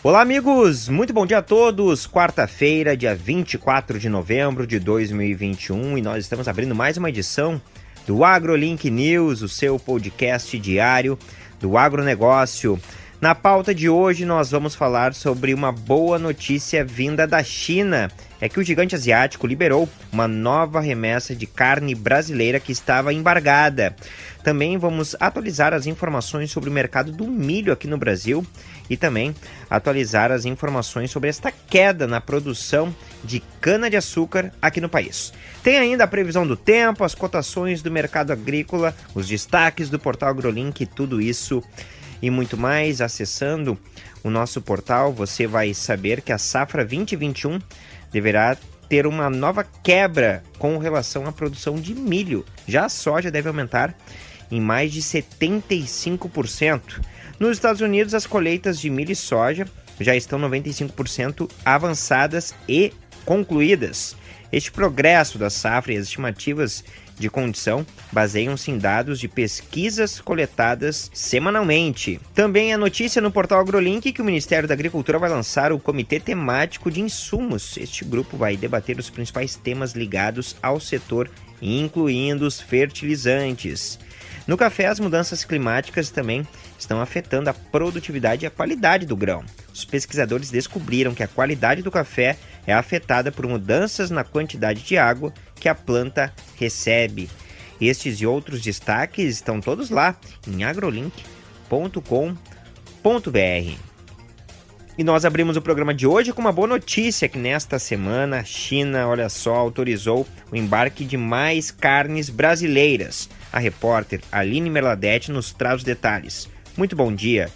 Olá, amigos! Muito bom dia a todos! Quarta-feira, dia 24 de novembro de 2021, e nós estamos abrindo mais uma edição do AgroLink News, o seu podcast diário do agronegócio. Na pauta de hoje, nós vamos falar sobre uma boa notícia vinda da China. É que o gigante asiático liberou uma nova remessa de carne brasileira que estava embargada. Também vamos atualizar as informações sobre o mercado do milho aqui no Brasil e também atualizar as informações sobre esta queda na produção de cana-de-açúcar aqui no país. Tem ainda a previsão do tempo, as cotações do mercado agrícola, os destaques do portal AgroLink, tudo isso e muito mais. Acessando o nosso portal, você vai saber que a safra 2021 deverá ter uma nova quebra com relação à produção de milho. Já a soja deve aumentar em mais de 75%. Nos Estados Unidos, as colheitas de milho e soja já estão 95% avançadas e concluídas. Este progresso da safra e as estimativas de condição baseiam-se em dados de pesquisas coletadas semanalmente. Também a notícia no portal AgroLink que o Ministério da Agricultura vai lançar o Comitê Temático de Insumos. Este grupo vai debater os principais temas ligados ao setor, incluindo os fertilizantes. No café, as mudanças climáticas também estão afetando a produtividade e a qualidade do grão. Os pesquisadores descobriram que a qualidade do café é afetada por mudanças na quantidade de água que a planta recebe. Estes e outros destaques estão todos lá em agrolink.com.br. E nós abrimos o programa de hoje com uma boa notícia que nesta semana a China, olha só, autorizou o embarque de mais carnes brasileiras. A repórter Aline Merladete nos traz os detalhes. Muito bom dia.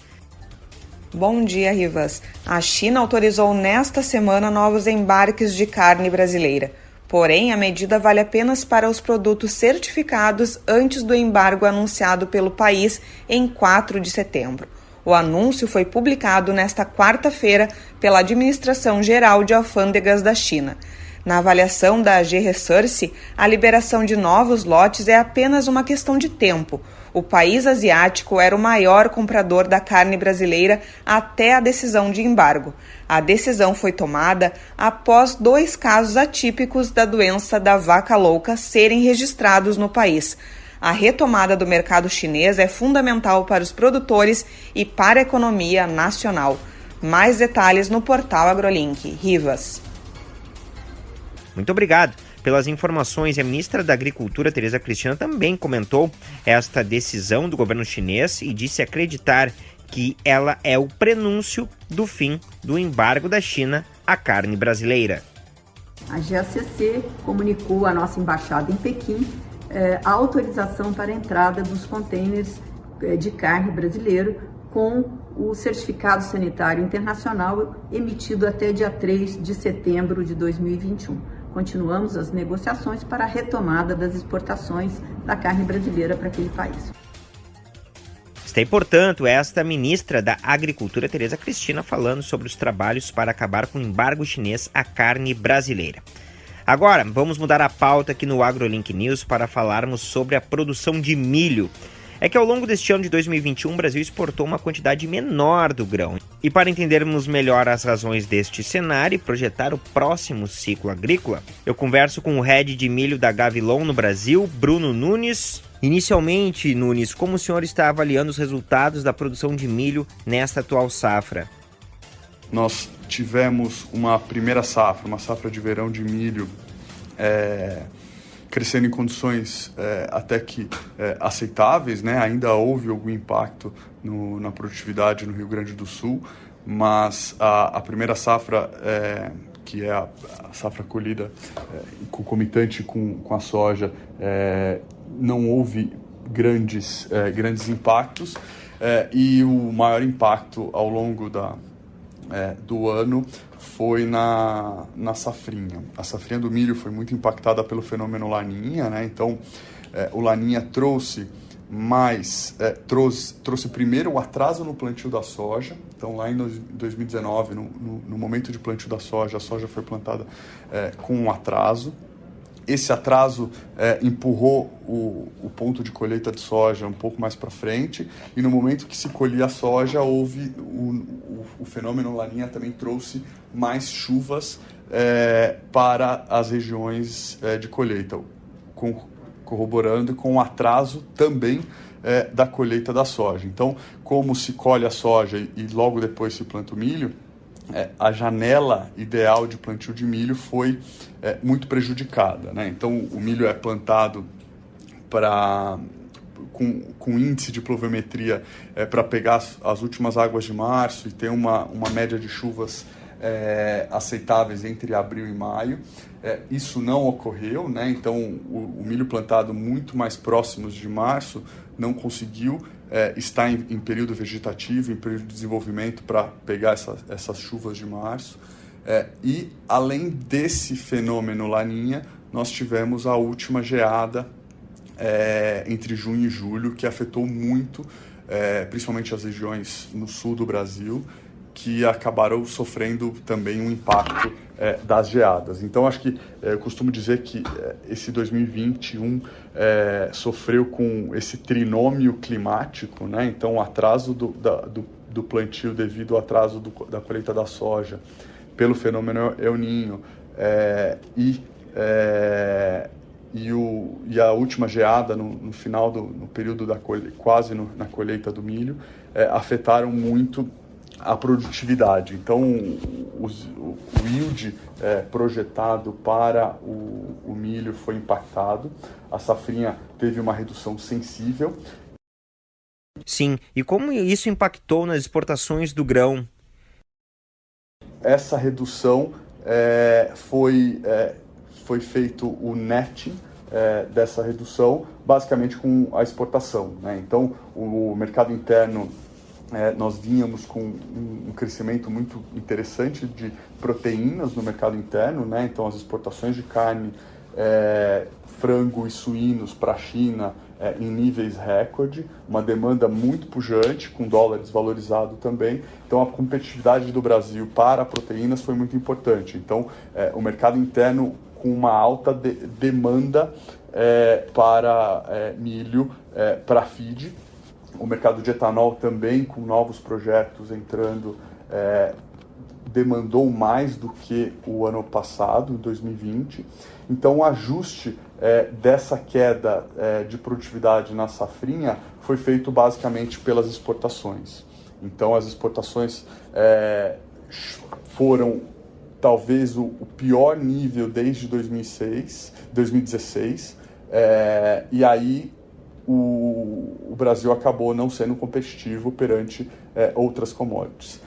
Bom dia, Rivas. A China autorizou nesta semana novos embarques de carne brasileira. Porém, a medida vale apenas para os produtos certificados antes do embargo anunciado pelo país em 4 de setembro. O anúncio foi publicado nesta quarta-feira pela Administração Geral de Alfândegas da China. Na avaliação da G-Resource, a liberação de novos lotes é apenas uma questão de tempo. O país asiático era o maior comprador da carne brasileira até a decisão de embargo. A decisão foi tomada após dois casos atípicos da doença da vaca louca serem registrados no país. A retomada do mercado chinês é fundamental para os produtores e para a economia nacional. Mais detalhes no portal AgroLink. Rivas. Muito obrigado pelas informações. A ministra da Agricultura, Tereza Cristina, também comentou esta decisão do governo chinês e disse acreditar que ela é o prenúncio do fim do embargo da China à carne brasileira. A GACC comunicou à nossa embaixada em Pequim eh, a autorização para a entrada dos contêineres eh, de carne brasileiro com o certificado sanitário internacional emitido até dia 3 de setembro de 2021 continuamos as negociações para a retomada das exportações da carne brasileira para aquele país. Está portanto, esta ministra da Agricultura, Tereza Cristina, falando sobre os trabalhos para acabar com o embargo chinês à carne brasileira. Agora, vamos mudar a pauta aqui no AgroLink News para falarmos sobre a produção de milho é que ao longo deste ano de 2021 o Brasil exportou uma quantidade menor do grão. E para entendermos melhor as razões deste cenário e projetar o próximo ciclo agrícola, eu converso com o head de milho da Gavilon no Brasil, Bruno Nunes. Inicialmente, Nunes, como o senhor está avaliando os resultados da produção de milho nesta atual safra? Nós tivemos uma primeira safra, uma safra de verão de milho é, crescendo em condições é, até que é, aceitáveis, né? Ainda houve algum impacto no, na produtividade no Rio Grande do Sul, mas a, a primeira safra, é, que é a, a safra colhida concomitante com, com a soja, não houve grandes, grandes impactos e o maior impacto ao longo da, do ano foi na, na safrinha. A safrinha do milho foi muito impactada pelo fenômeno Laninha, né? Então, é, o Laninha trouxe mais, é, trouxe, trouxe primeiro o atraso no plantio da soja. Então, lá em 2019, no, no, no momento de plantio da soja, a soja foi plantada é, com um atraso. Esse atraso é, empurrou o, o, ponto de colheita de soja um pouco mais para frente e no momento que se colhia a soja houve o, o, o fenômeno laninha também trouxe mais chuvas é, para as regiões é, de colheita, com, corroborando com o atraso também é, da colheita da soja. Então, como se colhe a soja e, e logo depois se planta o milho, é, a janela ideal de plantio de milho foi é, muito prejudicada. Né? Então, o milho é plantado para com, com índice de pluviometria é, para pegar as, as, últimas águas de março e ter uma, uma média de chuvas é, aceitáveis entre abril e maio. É, isso não ocorreu, né? então o, o, milho plantado muito mais próximos de março não conseguiu é, estar em, em, período vegetativo, em período de desenvolvimento para pegar essa, essas chuvas de março. É, e além desse fenômeno laninha, nós tivemos a última geada é, entre junho e julho que afetou muito, é, principalmente as regiões no sul do Brasil que acabaram sofrendo também um impacto é, das geadas. Então, acho que é, eu costumo dizer que é, esse 2021 é, sofreu com esse trinômio climático, né? Então, o atraso do, da, do, do, plantio devido ao atraso do, da colheita da soja, pelo fenômeno El Ninho é, e é, e, o, e, a última geada no, no final do no período da colhe, quase no, na colheita do milho afetaram muito a produtividade. Então, o, o yield é, projetado para o, o milho foi impactado, a safrinha teve uma redução sensível. Sim, e como isso impactou nas exportações do grão? Essa redução é, foi, é, foi feito o netting é, dessa redução, basicamente com a exportação. Né? Então, o mercado interno é, nós vínhamos com um, um, crescimento muito interessante de proteínas no mercado interno, né? então as exportações de carne, é, frango e suínos para a China é, em níveis recorde, uma demanda muito pujante, com dólar desvalorizado também. Então a competitividade do Brasil para proteínas foi muito importante. Então é, o mercado interno com uma alta de demanda é, para é, milho, para feed, o mercado de etanol também, com novos projetos entrando, é, demandou mais do que o ano passado, em 2020. Então, o ajuste é, dessa queda é, de produtividade na safrinha foi feito basicamente pelas exportações. Então, as exportações foram talvez o, o, pior nível desde 2006, 2016, é, e aí o, o Brasil acabou não sendo competitivo perante é, outras commodities.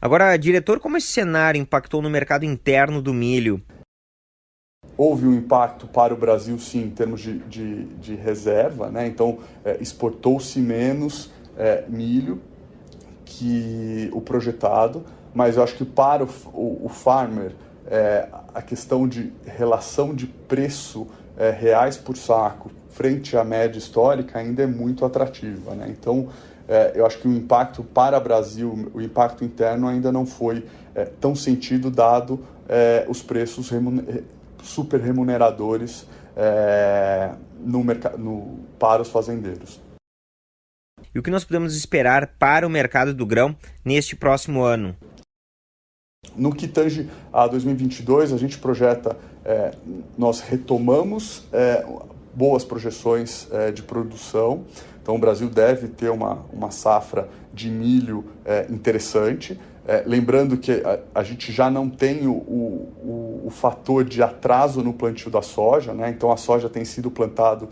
Agora, diretor, como esse cenário impactou no mercado interno do milho? Houve um impacto para o Brasil, sim, em termos de, de, de reserva, né? então é, exportou-se menos é, milho que o projetado, mas eu acho que para o, o, o farmer, é, a questão de relação de preço é, reais por saco frente à média histórica ainda é muito atrativa. Né? Então, é, eu acho que o impacto para o Brasil, o impacto interno ainda não foi é, tão sentido, dado é, os preços remuner super remuneradores é, no no, para os fazendeiros. E o que nós podemos esperar para o mercado do grão neste próximo ano? No que tange a 2022, a gente projeta, é, nós retomamos é, boas projeções é, de produção. Então, o Brasil deve ter uma, uma safra de milho é, interessante. É, lembrando que a, a, gente já não tem o, o, o, fator de atraso no plantio da soja, né? então a soja tem sido plantado,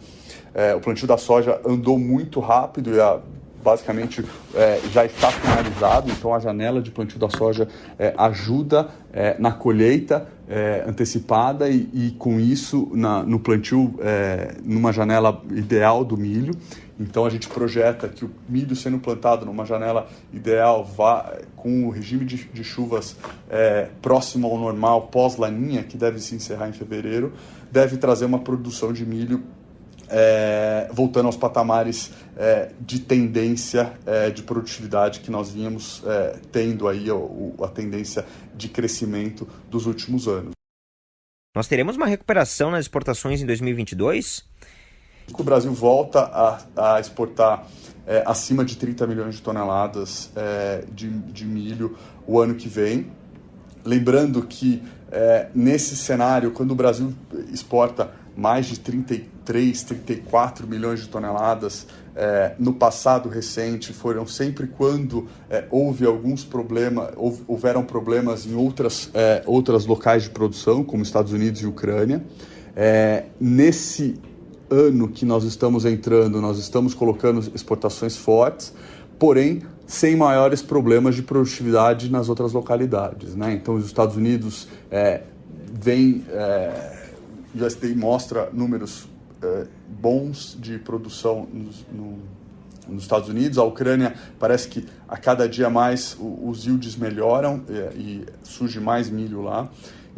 o plantio da soja andou muito rápido e a, basicamente é, já está finalizado, então a janela de plantio da soja é, ajuda é, na colheita é, antecipada e, e, com isso na, no plantio é, numa janela ideal do milho. Então a gente projeta que o milho sendo plantado numa janela ideal vá, com o regime de, de chuvas é, próximo ao normal pós-laninha, que deve se encerrar em fevereiro, deve trazer uma produção de milho é, voltando aos patamares é, de tendência é, de produtividade que nós vínhamos é, tendo aí a, a tendência de crescimento dos últimos anos. nós teremos uma recuperação nas exportações em 2022? O Brasil volta a, a exportar é, acima de 30 milhões de toneladas é, de, de milho o ano que vem. Lembrando que nesse cenário, quando o Brasil exporta mais de 33, 34 milhões de toneladas, é, no passado recente foram sempre quando é, houve alguns problemas, houveram problemas em outras, é, outras locais de produção, como Estados Unidos e Ucrânia. É, nesse ano que nós estamos entrando, nós estamos colocando exportações fortes, porém sem maiores problemas de produtividade nas outras localidades. Né? Então, os Estados Unidos é, vem, é, USDA mostra números é, bons de produção nos, no, nos Estados Unidos. A Ucrânia parece que a cada dia mais os yields melhoram é, e surge mais milho lá.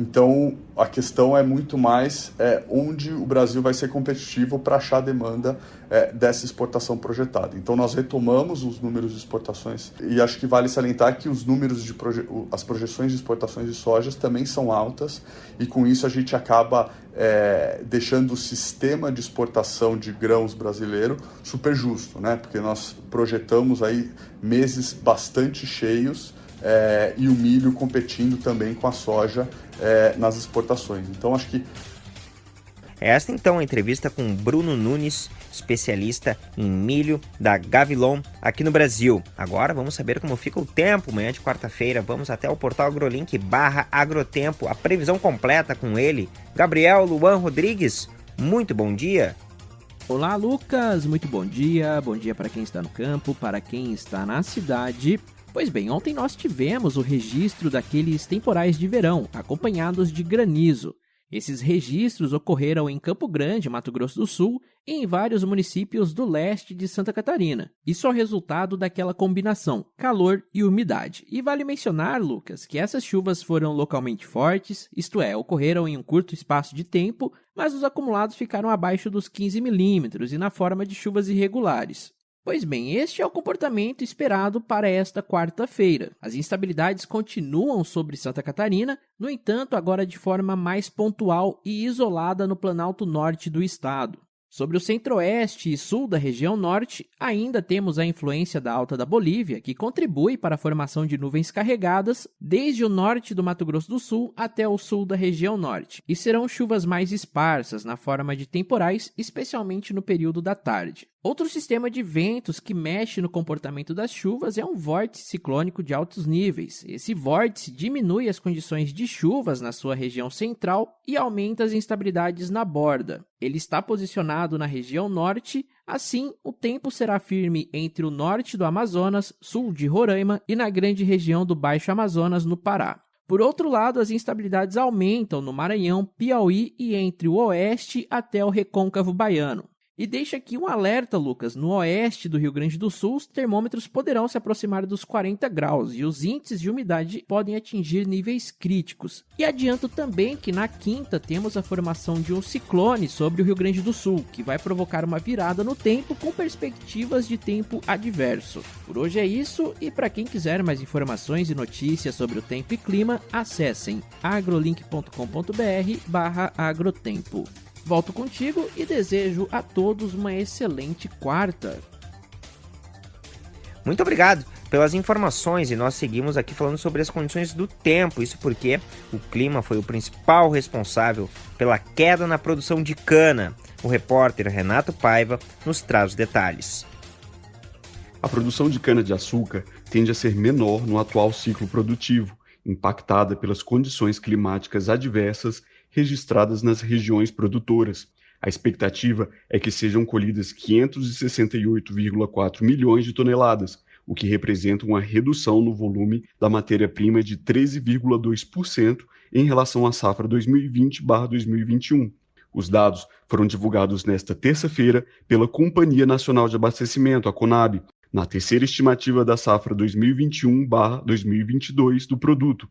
Então, a questão é muito mais é, onde o Brasil vai ser competitivo para achar demanda é, dessa exportação projetada. Então, nós retomamos os números de exportações e acho que vale salientar que os números de proje as projeções de exportações de sojas também são altas e com isso a gente acaba é, deixando o sistema de exportação de grãos brasileiro super justo, né? Porque nós projetamos aí meses bastante cheios é, e o milho competindo também com a soja é, nas exportações. Então acho que esta então a entrevista com Bruno Nunes, especialista em milho da Gavilon aqui no Brasil. Agora vamos saber como fica o tempo amanhã de quarta-feira. Vamos até o portal AgroLink barra Agrotempo, a previsão completa com ele, Gabriel Luan Rodrigues. Muito bom dia. Olá, Lucas. Muito bom dia. Bom dia para quem está no campo, para quem está na cidade. Pois bem, ontem nós tivemos o registro daqueles temporais de verão, acompanhados de granizo. Esses registros ocorreram em Campo Grande, Mato Grosso do Sul, e em vários municípios do leste de Santa Catarina. Isso é resultado daquela combinação calor e umidade. E vale mencionar, Lucas, que essas chuvas foram localmente fortes, isto é, ocorreram em um curto espaço de tempo, mas os acumulados ficaram abaixo dos 15 milímetros e na forma de chuvas irregulares. Pois bem, este é o comportamento esperado para esta quarta-feira. As instabilidades continuam sobre Santa Catarina, no entanto, agora de forma mais pontual e isolada no planalto norte do estado. Sobre o centro-oeste e sul da região norte, ainda temos a influência da alta da Bolívia, que contribui para a formação de nuvens carregadas desde o norte do Mato Grosso do Sul até o sul da região norte, e serão chuvas mais esparsas na forma de temporais, especialmente no período da tarde. Outro sistema de ventos que mexe no comportamento das chuvas é um vórtice ciclônico de altos níveis. Esse vórtice diminui as condições de chuvas na sua região central e aumenta as instabilidades na borda. Ele está posicionado na região norte, assim, o tempo será firme entre o norte do Amazonas, sul de Roraima e na grande região do Baixo Amazonas, no Pará. Por outro lado, as instabilidades aumentam no Maranhão, Piauí e entre o oeste até o recôncavo baiano. E deixa aqui um alerta, Lucas. No oeste do Rio Grande do Sul, os termômetros poderão se aproximar dos 40 graus e os índices de umidade podem atingir níveis críticos. E adianto também que na quinta temos a formação de um ciclone sobre o Rio Grande do Sul, que vai provocar uma virada no tempo com perspectivas de tempo adverso. Por hoje é isso e para quem quiser mais informações e notícias sobre o tempo e clima, acessem agrolink.com.br/agrotempo. Volto contigo e desejo a todos uma excelente quarta. Muito obrigado pelas informações e nós seguimos aqui falando sobre as condições do tempo. Isso porque o clima foi o principal responsável pela queda na produção de cana. O repórter Renato Paiva nos traz os detalhes. A produção de cana-de-açúcar tende a ser menor no atual ciclo produtivo, impactada pelas condições climáticas adversas registradas nas regiões produtoras. A expectativa é que sejam colhidas 568,4 milhões de toneladas, o que representa uma redução no volume da matéria-prima de 13,2% em relação à safra 2020-2021. Os dados foram divulgados nesta terça-feira pela Companhia Nacional de Abastecimento, a CONAB, na terceira estimativa da safra 2021-2022 do produto,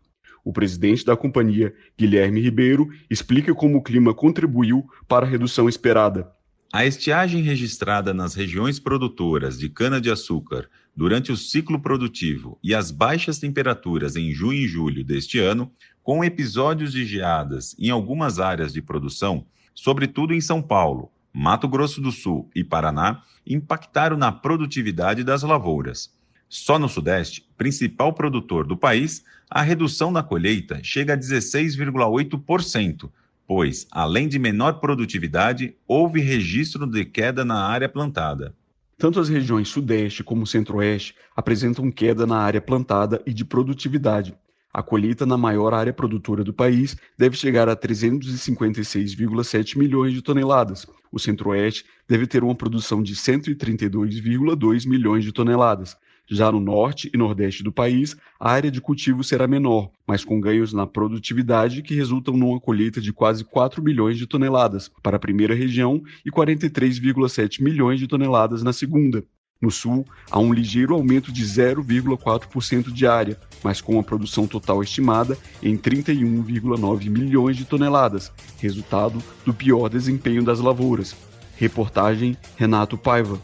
o presidente da companhia, Guilherme Ribeiro, explica como o clima contribuiu para a redução esperada. A estiagem registrada nas regiões produtoras de cana-de-açúcar durante o ciclo produtivo e as baixas temperaturas em junho e julho deste ano, com episódios de geadas em algumas áreas de produção, sobretudo em São Paulo, Mato Grosso do Sul e Paraná, impactaram na produtividade das lavouras. Só no Sudeste, principal produtor do país, a redução na colheita chega a 16,8%, pois, além de menor produtividade, houve registro de queda na área plantada. Tanto as regiões Sudeste como Centro-Oeste apresentam queda na área plantada e de produtividade. A colheita na maior área produtora do país deve chegar a 356,7 milhões de toneladas. O Centro-Oeste deve ter uma produção de 132,2 milhões de toneladas. Já no norte e nordeste do país, a área de cultivo será menor, mas com ganhos na produtividade que resultam numa colheita de quase 4 milhões de toneladas para a primeira região e 43,7 milhões de toneladas na segunda. No sul, há um ligeiro aumento de 0,4% de área, mas com a produção total estimada em 31,9 milhões de toneladas, resultado do pior desempenho das lavouras. Reportagem Renato Paiva.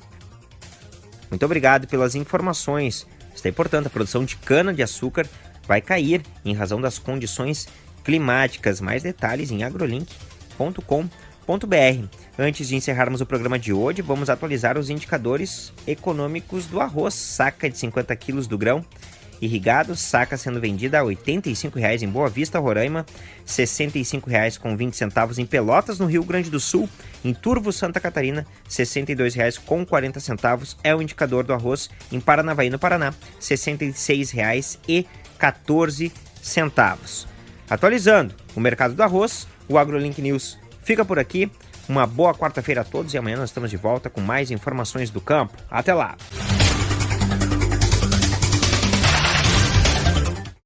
Muito obrigado pelas informações. Está importante, a produção de cana-de-açúcar vai cair em razão das condições climáticas. Mais detalhes em agrolink.com.br. Antes de encerrarmos o programa de hoje, vamos atualizar os indicadores econômicos do arroz, saca de 50 quilos do grão irrigado, saca sendo vendida a R$ 85,00 em Boa Vista, Roraima, R$ 65,00 com 20 centavos em Pelotas, no Rio Grande do Sul, em Turvo, Santa Catarina, R$ 62,00 com 40 centavos é o indicador do arroz em Paranavaí, no Paraná, R$ 66,00 e 14 centavos. Atualizando o mercado do arroz, o AgroLink News fica por aqui. Uma boa quarta-feira a todos e amanhã nós estamos de volta com mais informações do campo. Até lá!